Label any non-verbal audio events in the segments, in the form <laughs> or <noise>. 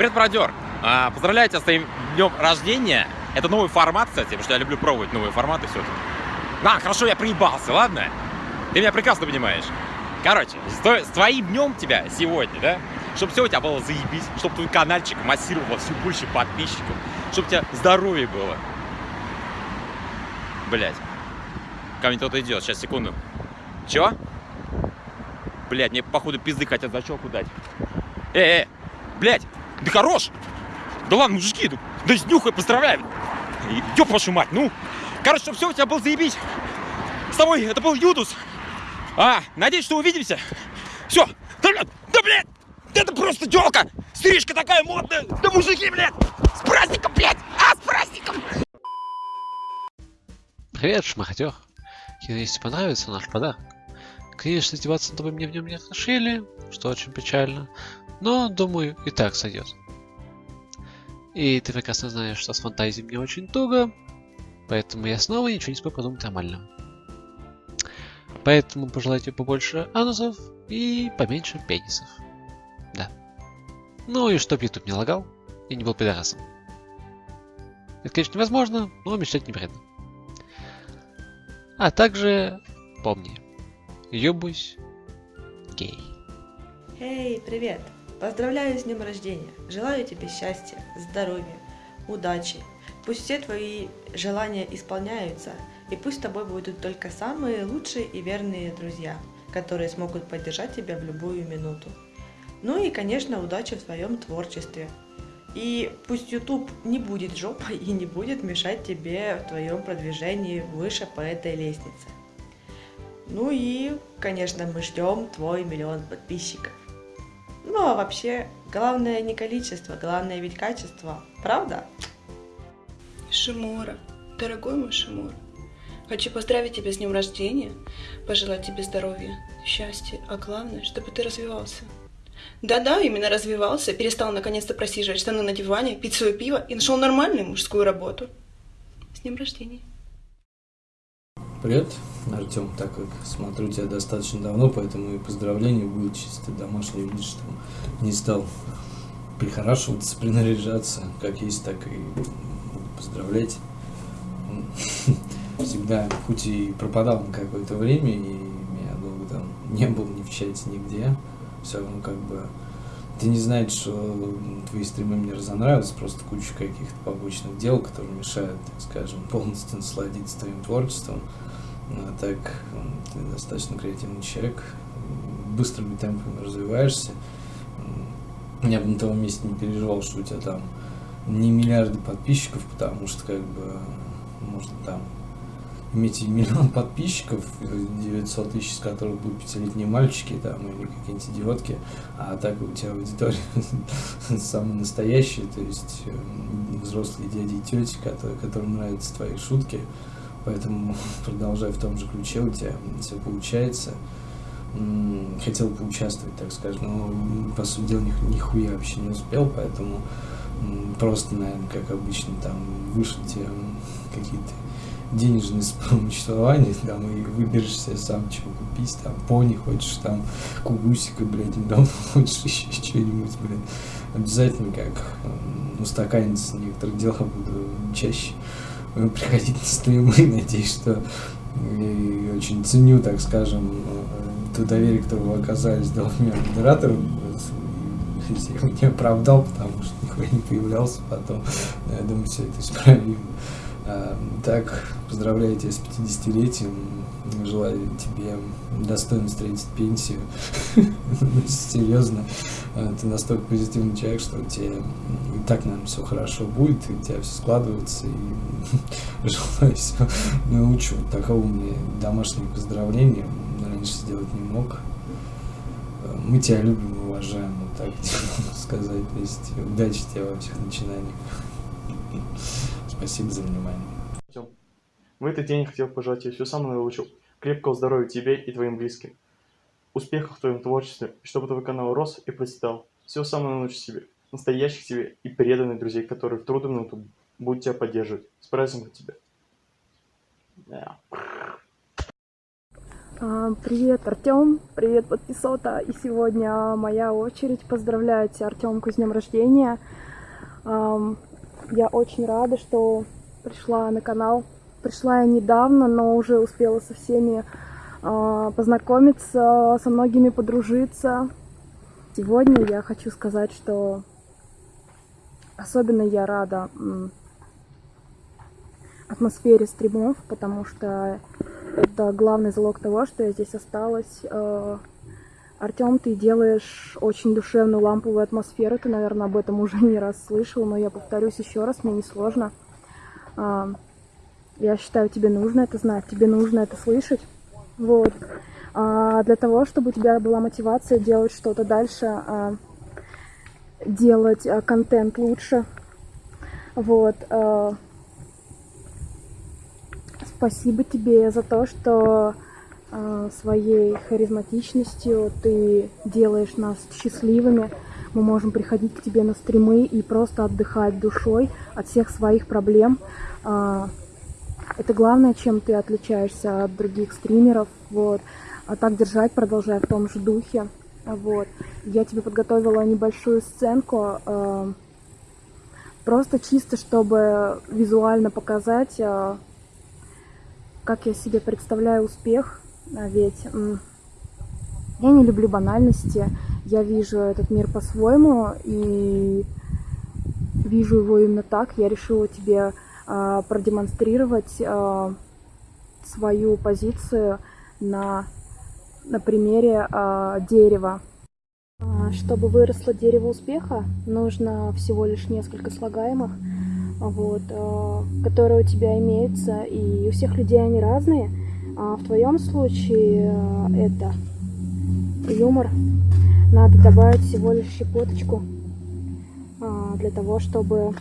Привет, бродер! А, поздравляю тебя с твоим днем рождения. Это новый формат, кстати, потому что я люблю пробовать новые форматы все-таки. Да, хорошо, я приебался, ладно? Ты меня прекрасно понимаешь. Короче, с, твоим днем тебя сегодня, да? Чтобы все у тебя было заебись, чтобы твой каналчик массировал все больше подписчиков, чтобы у тебя здоровье было. Блять. Ко мне кто-то идет, сейчас, секунду. Чего? Блять, мне походу пизды хотят за щеку дать. Э, э, блять, да хорош! Да ладно, мужики, да, да снюхай, поздравляю! Ёб вашу мать, ну! Короче, чтобы все у тебя было заебись. С тобой это был Юдус. А, надеюсь, что увидимся. Все. Да, блядь, да, блядь, это просто телка. Стрижка такая модная. Да мужики, блядь, с праздником, блядь, а, с праздником. Привет, шмахтер. Если понравится наш подарок. Конечно, издеваться над тобой мне в нем не разрешили, что очень печально, но, думаю, и так сойдет. И ты прекрасно знаешь, что с фантазией мне очень туго, поэтому я снова ничего не смогу подумать нормально. Поэтому пожелайте побольше анусов и поменьше пенисов. Да. Ну и чтоб YouTube не лагал и не был пидорасом. Это, конечно, невозможно, но мечтать не вредно. А также помни, ёбусь гей. Эй, привет! Поздравляю с днем рождения! Желаю тебе счастья, здоровья, удачи. Пусть все твои желания исполняются, и пусть с тобой будут только самые лучшие и верные друзья, которые смогут поддержать тебя в любую минуту. Ну и, конечно, удачи в своем творчестве. И пусть YouTube не будет жопой и не будет мешать тебе в твоем продвижении выше по этой лестнице. Ну и, конечно, мы ждем твой миллион подписчиков. Ну а вообще, главное не количество, главное ведь качество, правда? Шимура, дорогой мой Шимура, хочу поздравить тебя с днем рождения, пожелать тебе здоровья, счастья, а главное, чтобы ты развивался. Да-да, именно развивался, перестал наконец-то просиживать штаны на диване, пить свое пиво и нашел нормальную мужскую работу. С днем рождения. Привет, Артем, так как смотрю тебя достаточно давно, поэтому и поздравления будут чисто домашние, видишь, там не стал прихорашиваться, <laughs> принаряжаться, как есть, так и поздравлять. <laughs> Всегда, хоть и пропадал на какое-то время, и меня долго там не было ни в чате, нигде, все равно как бы ты не знаешь, что твои стримы мне разонравились, просто куча каких-то побочных дел, которые мешают, так скажем, полностью насладиться твоим творчеством. А так, ты достаточно креативный человек, быстрыми темпами развиваешься. Я бы на том месте не переживал, что у тебя там не миллиарды подписчиков, потому что как бы можно там иметь миллион <laughs> подписчиков, 900 тысяч из которых будут пятилетние мальчики там или какие-нибудь идиотки, а так у тебя аудитория <laughs> самая настоящая, то есть взрослые дяди и тети, которые, которым нравятся твои шутки, поэтому <laughs> продолжай в том же ключе, у тебя все получается. Хотел поучаствовать, так скажем, но, по сути дела, нихуя вообще не успел, поэтому просто, наверное, как обычно, там, вышлите тебе какие-то денежное <laughs> существование, там, и выберешь себе сам, чего купить, там, пони хочешь, там, кубусика, блядь, дом <laughs> хочешь еще что-нибудь, блядь. Обязательно, как устаканиться некоторых дел буду чаще приходить на стримы, <laughs> надеюсь, что и очень ценю, так скажем, э, то доверие, которое вы оказались двумя модераторам, если я его не оправдал, потому что никуда не появлялся потом, я думаю, все это исправимо. Эм, так, поздравляю тебя с 50-летием, желаю тебе достойно встретить пенсию. <laughs> Серьезно, э, ты настолько позитивный человек, что у тебя и так, наверное, все хорошо будет, и у тебя все складывается, и <laughs> желаю все научу. Такого мне домашнего поздравления раньше сделать не мог. Э, мы тебя любим уважаем, вот так <laughs> сказать. То есть удачи тебе во всех начинаниях. Спасибо за внимание. В этот день хотел пожелать тебе всего самого наилучшего. Крепкого здоровья тебе и твоим близким. Успехов в твоем творчестве, чтобы твой канал рос и процветал. Всего самого наилучшего себе. Настоящих тебе и преданных друзей, которые в трудную минуту будут тебя поддерживать. С праздником тебя. Yeah. А, Привет, Артем, привет, подписота. И сегодня моя очередь поздравлять Артемку с днем рождения. Я очень рада, что пришла на канал. Пришла я недавно, но уже успела со всеми а, познакомиться, со многими подружиться. Сегодня я хочу сказать, что особенно я рада атмосфере стримов, потому что это главный залог того, что я здесь осталась. Артем, ты делаешь очень душевную ламповую атмосферу. Ты, наверное, об этом уже не раз слышал, но я повторюсь еще раз, мне не сложно. А, Я считаю, тебе нужно это знать, тебе нужно это слышать. Вот. А для того, чтобы у тебя была мотивация делать что-то дальше, а, делать а, контент лучше. Вот. а, Спасибо тебе за то, что э, своей харизматичностью ты делаешь нас счастливыми. Мы можем приходить к тебе на стримы и просто отдыхать душой от всех своих проблем. А, Это главное, чем ты отличаешься от других стримеров. Вот. А так держать, продолжай в том же духе. Вот. Я тебе подготовила небольшую сценку. э, Просто чисто, чтобы визуально показать, э, как я себе представляю успех, а ведь м, я не люблю банальности, я вижу этот мир по-своему и вижу его именно так. Я решила тебе продемонстрировать а, свою позицию на, на примере а, дерева. А, Чтобы выросло дерево успеха, нужно всего лишь несколько слагаемых вот, которые у тебя имеются, и у всех людей они разные. А в твоем случае э, это юмор. Надо добавить всего лишь щепоточку а, для того, чтобы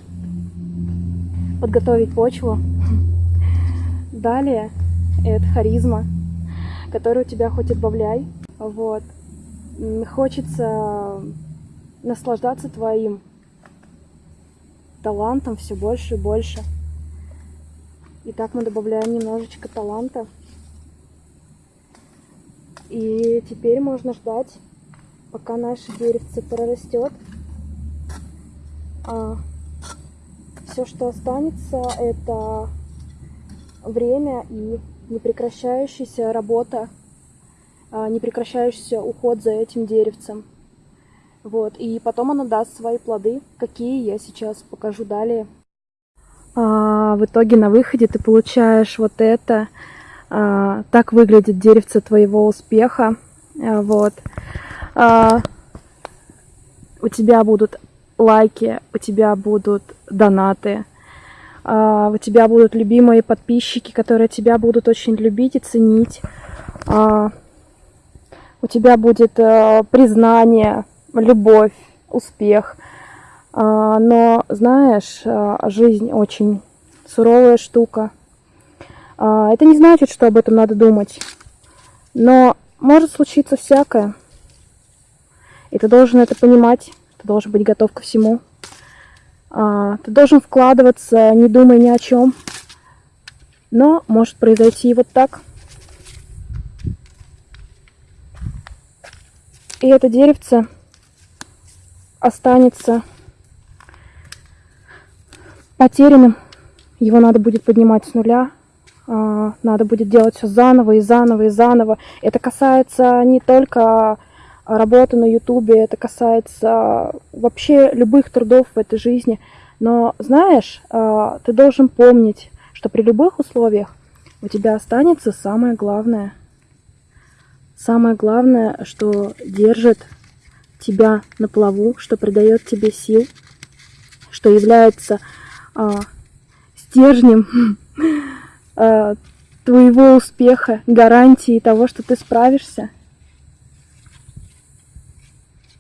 подготовить почву. Далее это харизма, которую у тебя хоть отбавляй. Вот. Хочется наслаждаться твоим талантом все больше и больше. И так мы добавляем немножечко таланта. И теперь можно ждать, пока наше деревце прорастет. А все, что останется, это время и непрекращающаяся работа, а, непрекращающийся уход за этим деревцем. Вот, и потом оно даст свои плоды, какие я сейчас покажу далее. А, в итоге на выходе ты получаешь вот это. А, так выглядит деревце твоего успеха. А, вот. А, у тебя будут лайки, у тебя будут донаты, а, у тебя будут любимые подписчики, которые тебя будут очень любить и ценить. А, у тебя будет э, признание, любовь, успех. А, Но, знаешь, а, жизнь очень суровая штука. Это не значит, что об этом надо думать. Но может случиться всякое. И ты должен это понимать. Ты должен быть готов ко всему. А, Ты должен вкладываться, не думая ни о чем. Но может произойти и вот так. И это деревце останется потерянным. Его надо будет поднимать с нуля. а, Надо будет делать все заново и заново и заново. Это касается не только работы на Ютубе, это касается вообще любых трудов в этой жизни. Но знаешь, а, ты должен помнить, что при любых условиях у тебя останется самое главное. Самое главное, что держит тебя на плаву, что придает тебе сил, что является а, стержнем <laughs> а, твоего успеха, гарантией того, что ты справишься.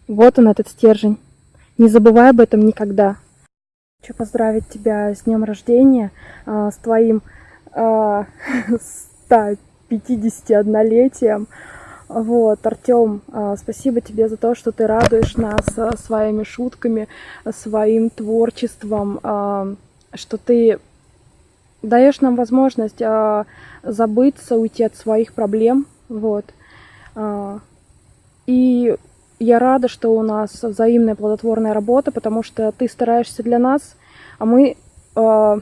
Вот он, этот стержень. Не забывай об этом никогда. Хочу поздравить тебя с днем рождения, а, с твоим а, <laughs> 151-летием. Вот, Артем, а, спасибо тебе за то, что ты радуешь нас а, своими шутками, а, своим творчеством, а, что ты даешь нам возможность а, забыться, уйти от своих проблем, Вот. А, И я рада, что у нас взаимная плодотворная работа, потому что ты стараешься для нас, а мы а,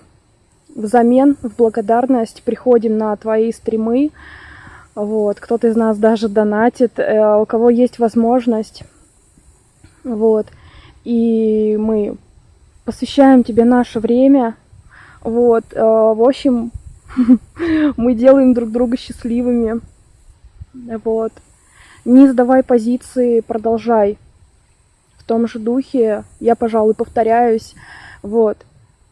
взамен, в благодарность приходим на твои стримы. Вот. Кто-то из нас даже донатит, э, у кого есть возможность. Вот. И мы посвящаем тебе наше время. Вот. э, В общем, <laughs> мы делаем друг друга счастливыми. Вот. Не сдавай позиции, продолжай. В том же духе, я, пожалуй, повторяюсь. Вот.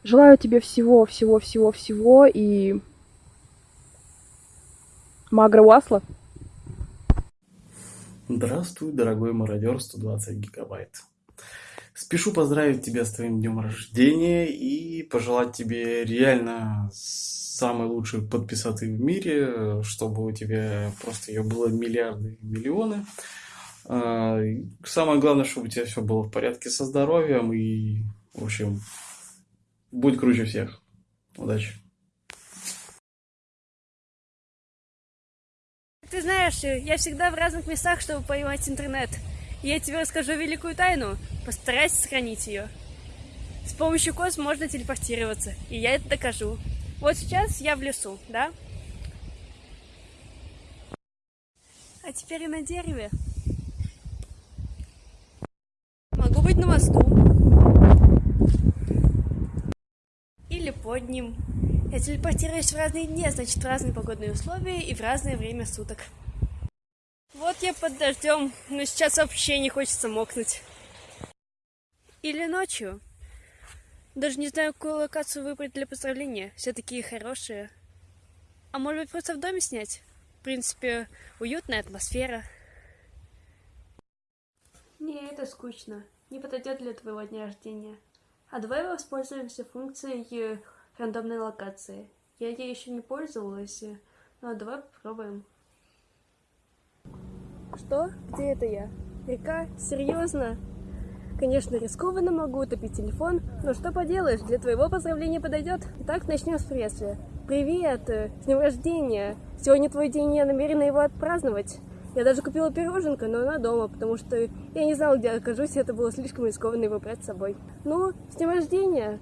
Желаю тебе всего, всего, всего, всего и... Магра Уасла. Здравствуй, дорогой мародер 120 гигабайт. Спешу поздравить тебя с твоим днем рождения и пожелать тебе реально самой лучшей подписоты в мире, чтобы у тебя просто ее было миллиарды и миллионы. А, Самое главное, чтобы у тебя все было в порядке со здоровьем и, в общем, будь круче всех. Удачи. Ты знаешь, я всегда в разных местах, чтобы поймать интернет. Я тебе расскажу великую тайну. Постарайся сохранить ее. С помощью кос можно телепортироваться, и я это докажу. Вот сейчас я в лесу, да? А теперь и на дереве. Могу быть на мосту. Или под ним. Я телепортируюсь в разные дни, а значит в разные погодные условия и в разное время суток. Вот я под дождем, но сейчас вообще не хочется мокнуть. Или ночью. Даже не знаю, какую локацию выбрать для поздравления. Все такие хорошие. А может быть просто в доме снять? В принципе, уютная атмосфера. Не, это скучно. Не подойдет для твоего дня рождения. А давай воспользуемся функцией э, рандомной локации. Я ей еще не пользовалась, э, но давай попробуем. Что? Где это я? Река? Серьезно? Конечно, рискованно могу утопить телефон, но что поделаешь, для твоего поздравления подойдет. Итак, начнем с приветствия. Привет! э, С днем рождения! Сегодня твой день, я намерена его отпраздновать. Я даже купила пироженка, но она дома, потому что я не знала, где окажусь, и это было слишком рискованно его брать с собой. Ну, с днем рождения!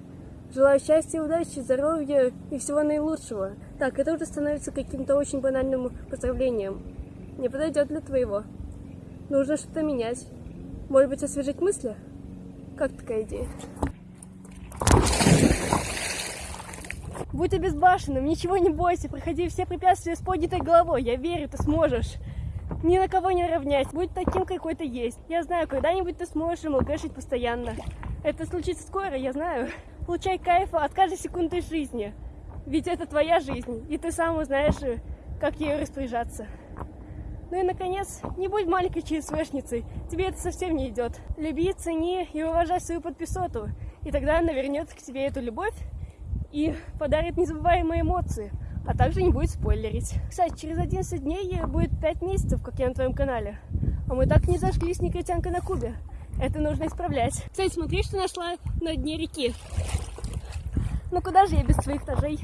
Желаю счастья, удачи, здоровья и всего наилучшего. Так, это уже становится каким-то очень банальным поздравлением. Не подойдет для твоего. Нужно что-то менять. Может быть, освежить мысли? Как такая идея? Будь обезбашенным, ничего не бойся, проходи все препятствия с поднятой головой. Я верю, ты сможешь. Ни на кого не равняйся, будь таким, какой ты есть. Я знаю, когда-нибудь ты сможешь МЛКшить постоянно. Это случится скоро, я знаю. Получай кайфа от каждой секунды жизни. Ведь это твоя жизнь, и ты сам узнаешь, как ею распоряжаться. Ну и, наконец, не будь маленькой ЧСВшницей, тебе это совсем не идет. Люби, цени и уважай свою подписоту, и тогда она вернется к тебе эту любовь и подарит незабываемые эмоции, а также не будет спойлерить. Кстати, через 11 дней будет 5 месяцев, как я на твоем канале, а мы так не зажгли с негритянкой на Кубе. Это нужно исправлять. Кстати, смотри, что нашла на дне реки. Ну куда же я без своих ножей?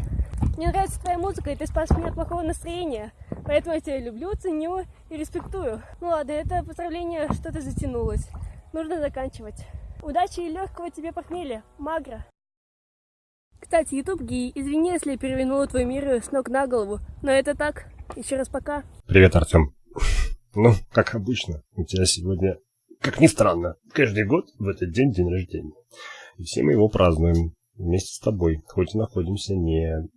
Мне нравится твоя музыка, и ты спас меня от плохого настроения. Поэтому я тебя люблю, ценю и респектую. Ну ладно, это поздравление что-то затянулось. Нужно заканчивать. Удачи и легкого тебе похмелья, Магра. Кстати, YouTube Гей, извини, если я перевернула твой мир с ног на голову, но это так. Еще раз пока. Привет, Артем. Ну, как обычно, у тебя сегодня, как ни странно, каждый год в этот день день рождения. И все мы его празднуем вместе с тобой, хоть и находимся не...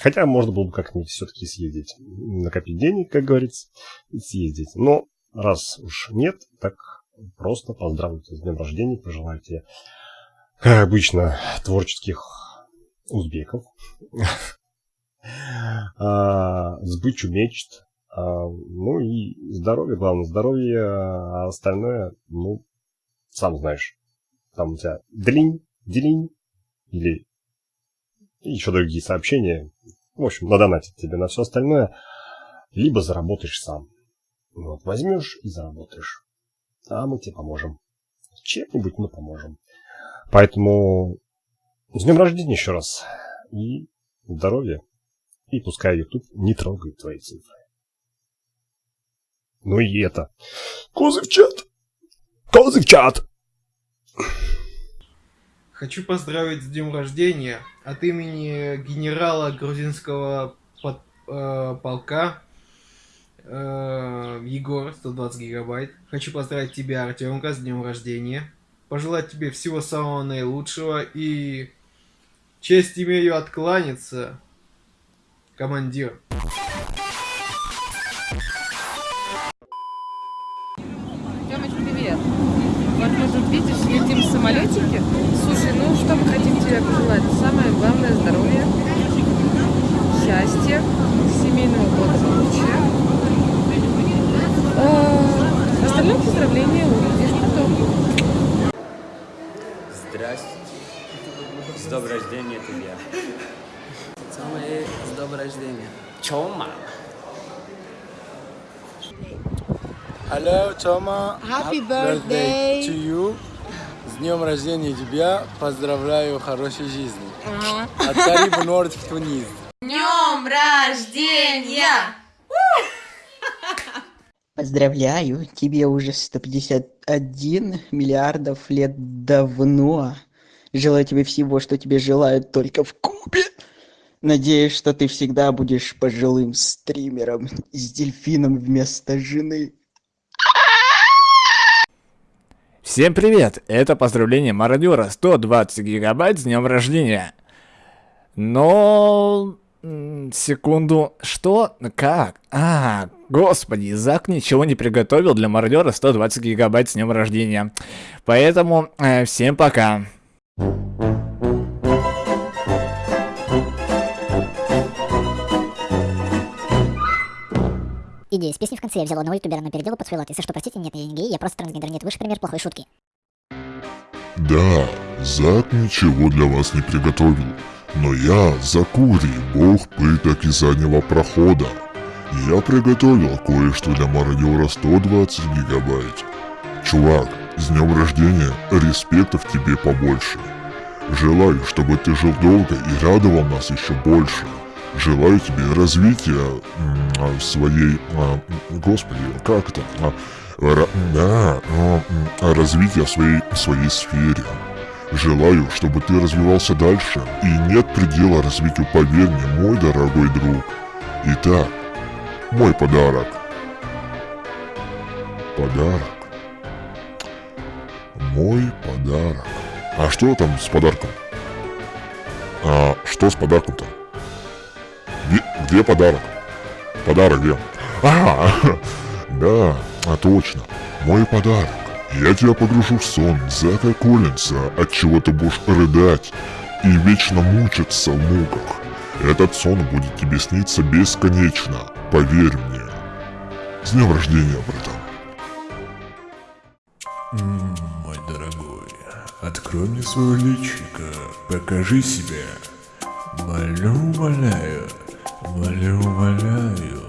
Хотя можно было бы как-нибудь все-таки съездить. Накопить денег, как говорится, и съездить. Но раз уж нет, так просто поздравлю с днем рождения, пожелаю тебе, как обычно, творческих узбеков, <laughs> а, сбычу мечт, а, ну и здоровье, главное, здоровье, а остальное, ну, сам знаешь, там у тебя длинь, делинь, или еще другие сообщения. В общем, надонатить тебе на все остальное, либо заработаешь сам. Вот, возьмешь и заработаешь. А мы тебе поможем. Чем-нибудь мы поможем. Поэтому с днем рождения еще раз. И здоровья. И пускай YouTube не трогает твои цифры. Ну и это. Козы в чат! Козы в чат! Хочу поздравить с днем рождения от имени генерала грузинского под- э, полка э, Егор, 120 гигабайт. Хочу поздравить тебя, Артемка, с днем рождения. Пожелать тебе всего самого наилучшего и честь имею откланяться, командир. Летим в самолетике. Слушай, ну что мы хотим тебе пожелать? Самое главное здоровье, счастья, семейного благополучия. А, Остальное поздравления увидишь потом. Здрасте. С днем рождения тебе. Самое с днем рождения. Чё, мама? Hello, Тома. Happy birthday. to you. С днем рождения тебя. Поздравляю хорошей жизни. От Карибу Норд в Тунис. Днем рождения! Поздравляю, тебе уже 151 миллиардов лет давно. Желаю тебе всего, что тебе желают только в Кубе. Надеюсь, что ты всегда будешь пожилым стримером с дельфином вместо жены. Всем привет! Это поздравление мародера 120 гигабайт с днем рождения. Но... Секунду. Что? Как? А, господи, Зак ничего не приготовил для мародера 120 гигабайт с днем рождения. Поэтому э, всем пока. Идея с песней в конце я взяла одного ютубера, но переделала под свой лад. Если что, простите, нет, я не гей, я просто трансгендер, нет, выше пример плохой шутки. Да, Зак ничего для вас не приготовил, но я, Закури, бог пыток и заднего прохода. Я приготовил кое-что для мародера 120 гигабайт. Чувак, с днем рождения, респектов тебе побольше. Желаю, чтобы ты жил долго и радовал нас еще больше. Желаю тебе развития а, своей... а, господи, как это? А, да, развития своей, своей сфере. Желаю, чтобы ты развивался дальше, и нет предела развитию, поверь мне, мой дорогой друг. Итак, мой подарок. Подарок. Мой подарок. А что там с подарком? А что с подарком-то? Где, где подарок? Подарок где? А, <laughs> да, а точно. Мой подарок. Я тебя погружу в сон Зака Коллинса, от чего ты будешь рыдать и вечно мучиться в муках. Этот сон будет тебе сниться бесконечно, поверь мне. С днем рождения, братан. Мой дорогой, открой мне свое личико, покажи себя. Молю, умоляю, молю, умоляю.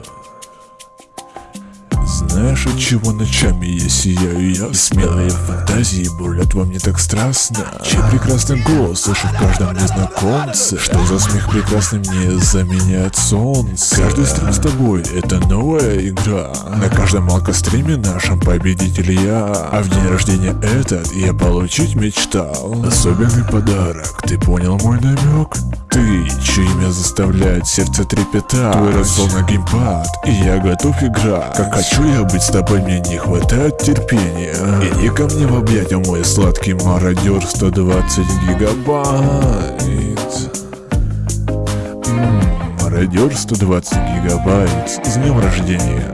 Знаешь, от чего ночами я сияю? И смелые фантазии бурлят во мне так страстно. Чей прекрасный голос слышу в каждом незнакомце. Что за смех прекрасный мне заменяет солнце. Каждый стрим с тобой — это новая игра. На каждом алкостриме нашем победитель я. А в день рождения этот я получить мечтал. Особенный подарок, ты понял мой намек? Ты, чье имя заставляет сердце трепетать. Твой рассол на геймпад, и я готов играть. Как хочу я быть с тобой, мне не хватает терпения. Иди ко мне в объятия, мой сладкий мародер. 120 гигабайт. Мародер 120 гигабайт. С днем рождения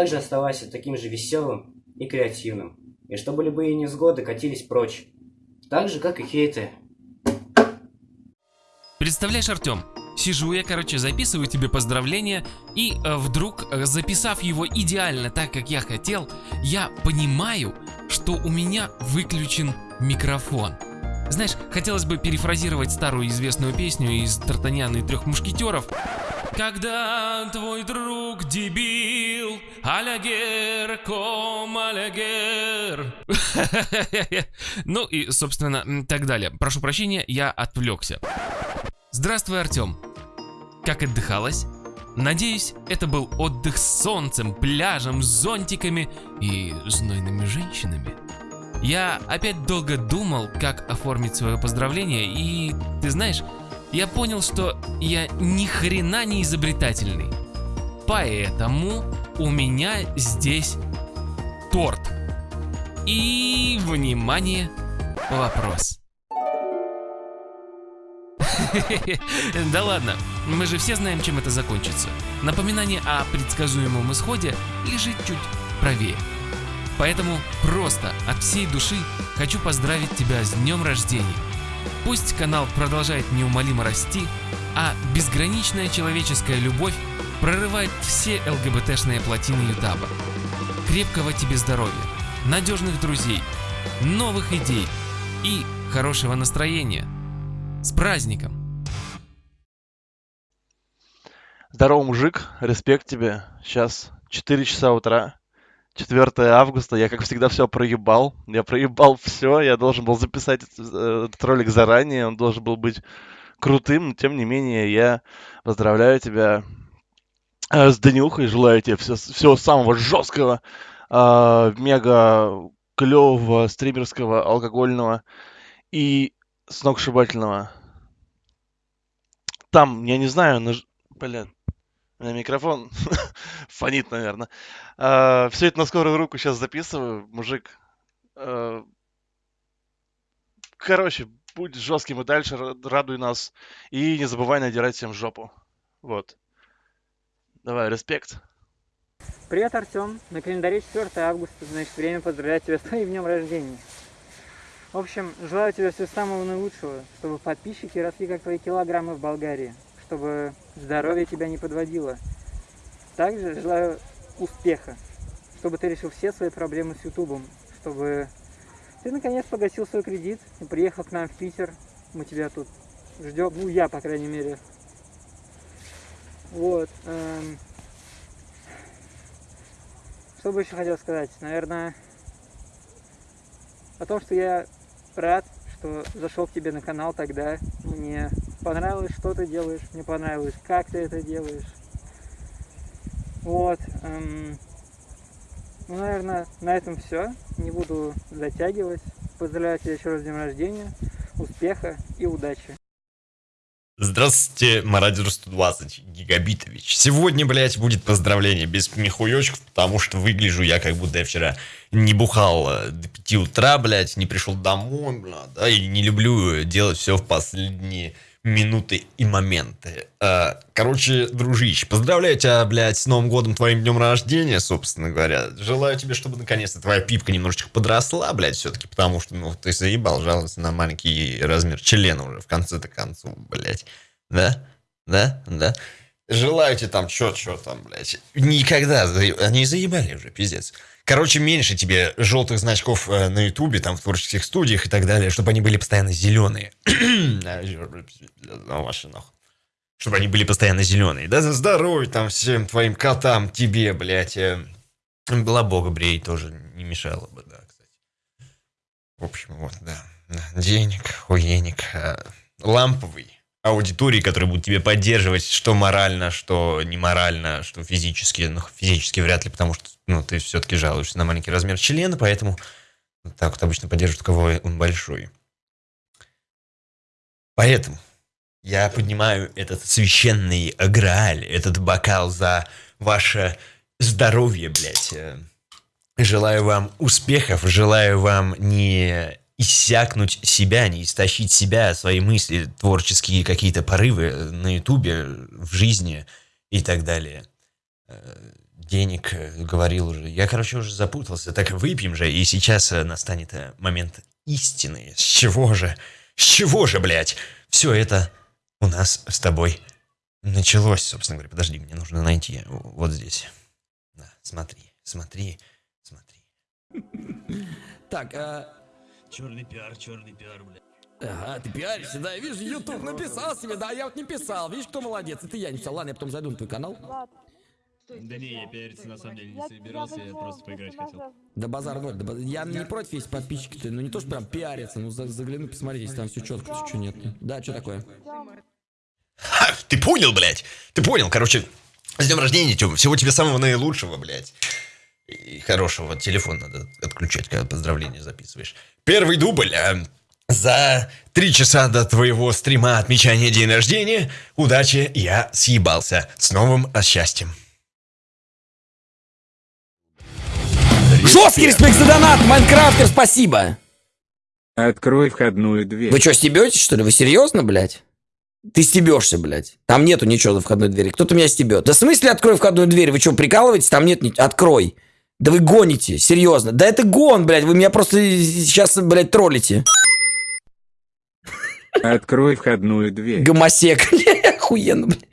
также оставайся таким же веселым и креативным И чтобы любые невзгоды катились прочь так же, как и хейты. Представляешь, Артем, Сижу я, короче, записываю тебе поздравления, и э, вдруг, э, записав его идеально так, как я хотел, я понимаю, что у меня выключен микрофон. Знаешь, хотелось бы перефразировать старую известную песню из Тартаняна и трех мушкетеров. Когда твой друг дебил, алягер, ком алягер. <laughs> Ну и, собственно, так далее. Прошу прощения, я отвлекся. Здравствуй, Артем. Как отдыхалось? Надеюсь, это был отдых с солнцем, пляжем, зонтиками и знойными женщинами. Я опять долго думал, как оформить свое поздравление, и ты знаешь, я понял, что я ни хрена не изобретательный. Поэтому у меня здесь торт. И, внимание, вопрос. <laughs> Да ладно, мы же все знаем, чем это закончится. Напоминание о предсказуемом исходе лежит чуть правее. Поэтому просто от всей души хочу поздравить тебя с днем рождения. Пусть канал продолжает неумолимо расти, а безграничная человеческая любовь прорывает все ЛГБТшные плотины Ютаба. Крепкого тебе здоровья, надежных друзей, новых идей и хорошего настроения. С праздником! Здорово, мужик, респект тебе. Сейчас 4 часа утра, 4 августа, я как всегда все проебал. Я проебал все, я должен был записать э, этот ролик заранее, он должен был быть крутым, но тем не менее я поздравляю тебя э, с Данюхой, желаю тебе все, всего самого жесткого, э, мега клевого, стримерского, алкогольного и сногсшибательного. Там, я не знаю, наж... блин, меня микрофон <laughs> фонит, наверное. все это на скорую руку сейчас записываю, мужик. А, короче, будь жестким и дальше, ра- радуй нас. И не забывай надирать всем жопу. Вот. Давай, респект. Привет, Артем. На календаре 4 августа, значит, время поздравлять тебя с твоим днем рождения. В общем, желаю тебе всего самого наилучшего, чтобы подписчики росли как твои килограммы в Болгарии, чтобы здоровье тебя не подводило. Также желаю успеха, чтобы ты решил все свои проблемы с Ютубом, чтобы ты наконец погасил свой кредит и приехал к нам в Питер. Мы тебя тут ждем, ну я, по крайней мере. Вот. эм. Что бы еще хотел сказать? Наверное, о том, что я рад, что зашел к тебе на канал тогда. Мне понравилось, что ты делаешь, мне понравилось, как ты это делаешь. Вот. эм, Ну, наверное, на этом все. Не буду затягивать. Поздравляю тебя еще раз с днем рождения. Успеха и удачи. Здравствуйте, Мародер 120 Гигабитович. Сегодня, блядь, будет поздравление без михуёчков, потому что выгляжу я, как будто я вчера не бухал э, до 5 утра, блядь, не пришел домой, блядь, да, и не люблю делать все в последние минуты и моменты. Э, Короче, дружище, поздравляю тебя, блядь, с Новым годом, твоим днем рождения, собственно говоря. Желаю тебе, чтобы наконец-то твоя пипка немножечко подросла, блядь, все-таки, потому что, ну, ты заебал жаловаться на маленький размер члена уже в конце-то концов, блядь. Да? Да? Да? Желаю тебе там, чё, чё там, блядь. Никогда, они заебали уже, пиздец. Короче, меньше тебе желтых значков э, на ютубе, там, в творческих студиях и так далее, чтобы они были постоянно зеленые. <clears throat> Чтобы они были постоянно зеленые. Да за здоровье там всем твоим котам, тебе, блядь. э, Была бога брей тоже не мешало бы, да, кстати. В общем, вот, да. Денег, хуеник, э, ламповый аудитории, которые будут тебе поддерживать, что морально, что не морально, что физически, ну, физически вряд ли, потому что, ну, ты все-таки жалуешься на маленький размер члена, поэтому так вот обычно поддерживают, кого он большой. Поэтому я поднимаю этот священный грааль, этот бокал за ваше здоровье, блядь. Э, Желаю вам успехов, желаю вам не иссякнуть себя, не истощить себя, свои мысли, творческие какие-то порывы на ютубе, в жизни и так далее. Э, Денег, э, говорил уже. Я, короче, уже запутался. Так выпьем же, и сейчас э, настанет э, момент истины. С чего же? С чего же, блядь? Все это у нас с тобой началось, собственно говоря. Подожди, мне нужно найти вот здесь. Да, смотри, смотри, смотри. Так, а... Черный пиар, черный пиар, бля. Ага, ты пиаришься, да, вижу, YouTube написал себе, да, я вот не писал, видишь, кто молодец, это я не писал, ладно, я потом зайду на твой канал. Да не, я пиариться на самом деле не собирался, я просто поиграть хотел. Да базар ноль, да базар- я не против, есть подписчики, ну не то, что прям пиариться, ну за- загляну, посмотри, если там все четко, что нет. Да, что такое? Ха, ты понял, блядь? Ты понял, короче, с днем рождения, Тём, всего тебе самого наилучшего, блядь. И хорошего, телефон надо отключать, когда поздравления записываешь. Первый дубль, а, за три часа до твоего стрима отмечания день рождения, удачи, я съебался. С новым счастьем. Жесткий респект за донат, Майнкрафтер, спасибо! Открой входную дверь. Вы что, стебетесь, что ли? Вы серьезно, блядь? Ты стебешься, блядь. Там нету ничего за входной двери. Кто-то меня стебет. Да в смысле открой входную дверь? Вы что, прикалываетесь? Там нет. Открой. Да вы гоните, серьезно. Да это гон, блядь. Вы меня просто сейчас, блядь, троллите. Открой входную дверь. Гомосек. <laughs> Охуенно, блядь.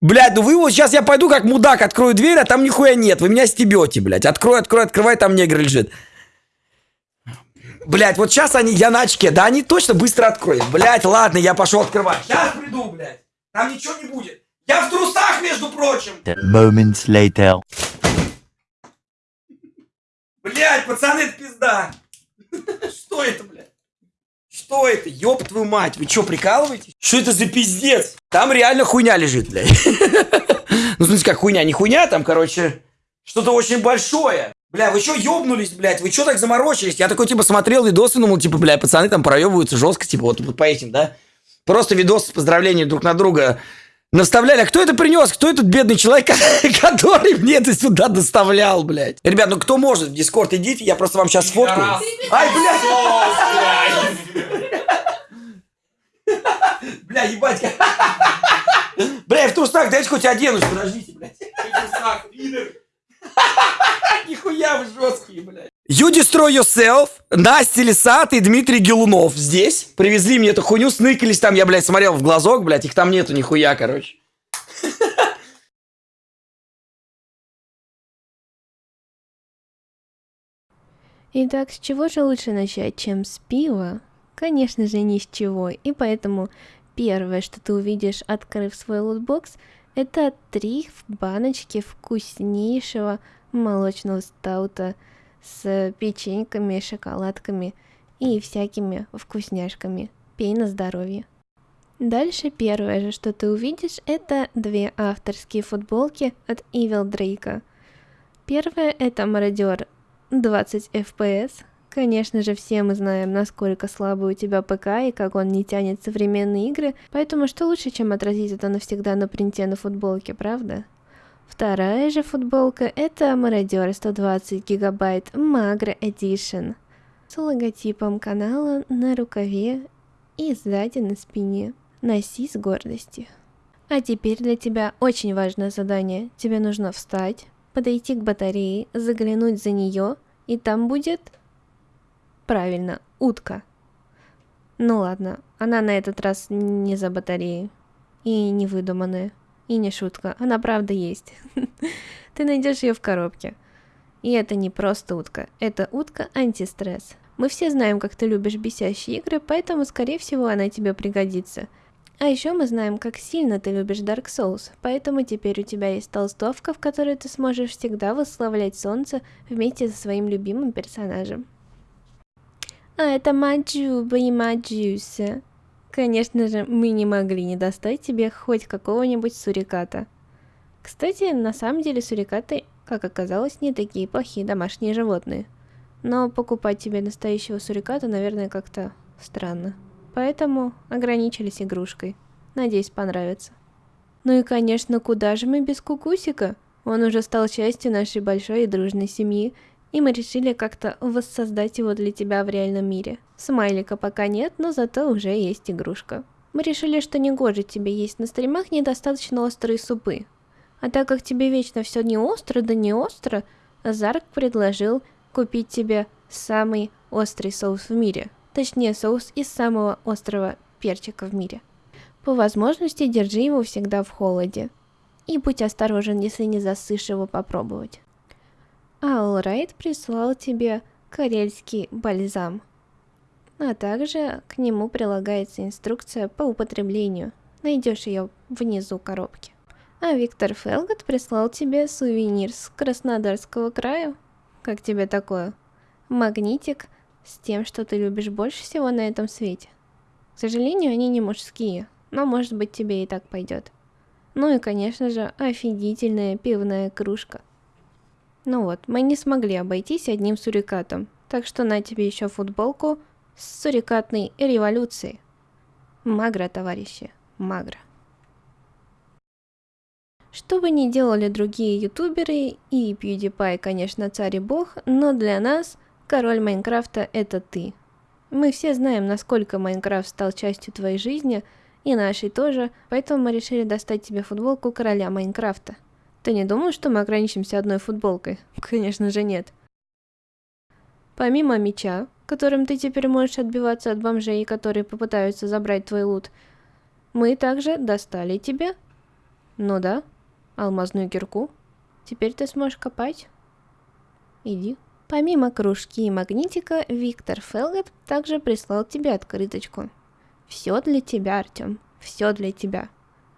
Блядь, ну вы вот сейчас я пойду как мудак, открою дверь, а там нихуя нет. Вы меня стебете, блядь. Открой, открой, открывай, там негр лежит. Блядь, вот сейчас они, я на очке, да они точно быстро откроют. Блядь, ладно, я пошел открывать. Сейчас приду, блядь. Там ничего не будет. Я в трусах, между прочим. Moments later. Блядь, пацаны, это пизда. Что это, блядь? Что это? Ёб твою мать, вы что, прикалываетесь? Что это за пиздец? Там реально хуйня лежит, блядь. <laughs> Ну, смысле, как хуйня, не хуйня, там, короче, что-то очень большое. Бля, вы что ёбнулись, блядь? Вы что так заморочились? Я такой, типа, смотрел видосы, думал, типа, бля, пацаны там проебываются жестко, типа, вот, вот по этим, да? Просто видос с поздравлением друг на друга наставляли. А кто это принес? Кто этот бедный человек, <laughs> который мне это сюда доставлял, блядь? Ребят, ну кто может в Дискорд, идите, я просто вам сейчас сфоткаю. Ай, блядь! Бля, ебать. <laughs> Бля, я в трусах, дайте хоть оденусь, подождите, блядь. <laughs> Нихуя вы жесткие, блядь. You Destroy Yourself, Настя Лисат и Дмитрий Гелунов здесь. Привезли мне эту хуйню, сныкались там, я, блядь, смотрел в глазок, блядь, их там нету нихуя, короче. Итак, с чего же лучше начать, чем с пива? Конечно же, ни с чего. И поэтому первое, что ты увидишь, открыв свой лутбокс, это три баночки вкуснейшего молочного стаута с печеньками, шоколадками и всякими вкусняшками. Пей на здоровье. Дальше первое же, что ты увидишь, это две авторские футболки от Evil Дрейка. Первая это Мародер 20 FPS. Конечно же, все мы знаем, насколько слабый у тебя ПК и как он не тянет современные игры, поэтому что лучше, чем отразить это навсегда на принте на футболке, правда? Вторая же футболка это Мародер 120 гигабайт Magro Edition с логотипом канала на рукаве и сзади на спине. Носи с гордостью. А теперь для тебя очень важное задание. Тебе нужно встать, подойти к батарее, заглянуть за нее, и там будет... Правильно, утка. Ну ладно, она на этот раз не за батареей. И не выдуманная. И не шутка, она правда есть. <laughs> Ты найдешь ее в коробке. И это не просто утка, это утка антистресс. Мы все знаем, как ты любишь бесящие игры, поэтому, скорее всего, она тебе пригодится. А еще мы знаем, как сильно ты любишь Dark Souls, поэтому теперь у тебя есть толстовка, в которой ты сможешь всегда восславлять солнце вместе со своим любимым персонажем. А это Маджуба и Маджуся. Конечно же, мы не могли не достать тебе хоть какого-нибудь суриката. Кстати, на самом деле сурикаты, как оказалось, не такие плохие домашние животные. Но покупать тебе настоящего суриката, наверное, как-то странно. Поэтому ограничились игрушкой. Надеюсь, понравится. Ну и, конечно, куда же мы без Кукусика? Он уже стал частью нашей большой и дружной семьи, и мы решили как-то воссоздать его для тебя в реальном мире. Смайлика пока нет, но зато уже есть игрушка. Мы решили, что не гоже тебе есть на стримах недостаточно острые супы. А так как тебе вечно все не остро, да не остро, Зарк предложил купить тебе самый острый соус в мире. Точнее, соус из самого острого перчика в мире. По возможности держи его всегда в холоде. И будь осторожен, если не засышь его попробовать. А Allright прислал тебе карельский бальзам. А также к нему прилагается инструкция по употреблению. Найдешь ее внизу коробки. А Виктор Фелгот прислал тебе сувенир с Краснодарского края. Как тебе такое? Магнитик с тем, что ты любишь больше всего на этом свете. К сожалению, они не мужские, но может быть тебе и так пойдет. Ну и конечно же офигительная пивная кружка. Ну вот, мы не смогли обойтись одним сурикатом, так что на тебе еще футболку с сурикатной революцией. Магра, товарищи, магра. Что бы ни делали другие ютуберы, и PewDiePie, конечно, царь и бог, но для нас король Майнкрафта это ты. Мы все знаем, насколько Майнкрафт стал частью твоей жизни, и нашей тоже, поэтому мы решили достать тебе футболку короля Майнкрафта. Ты не думал, что мы ограничимся одной футболкой? <laughs> Конечно же нет. Помимо меча, которым ты теперь можешь отбиваться от бомжей, которые попытаются забрать твой лут, мы также достали тебе, ну да, алмазную кирку. Теперь ты сможешь копать. Иди. Помимо кружки и магнитика, Виктор Фелгет также прислал тебе открыточку. Все для тебя, Артем. Все для тебя.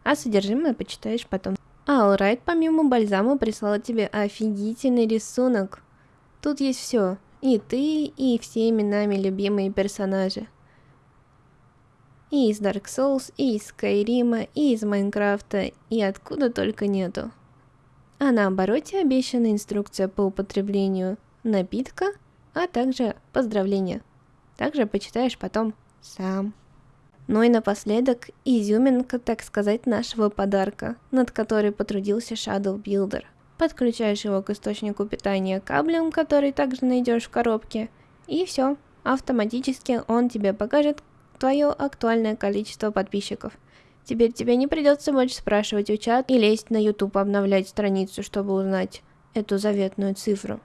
А содержимое почитаешь потом. А Allright помимо бальзама прислала тебе офигительный рисунок. Тут есть все. И ты, и все именами любимые персонажи. И из Dark Souls, и из Скайрима, и из Майнкрафта, и откуда только нету. А на обороте обещана инструкция по употреблению напитка, а также поздравления. Также почитаешь потом сам. Ну и напоследок изюминка, так сказать, нашего подарка, над которой потрудился Shadow Builder. Подключаешь его к источнику питания каблем, который также найдешь в коробке, и все, автоматически он тебе покажет, твое актуальное количество подписчиков. Теперь тебе не придется больше спрашивать у чат и лезть на YouTube обновлять страницу, чтобы узнать эту заветную цифру.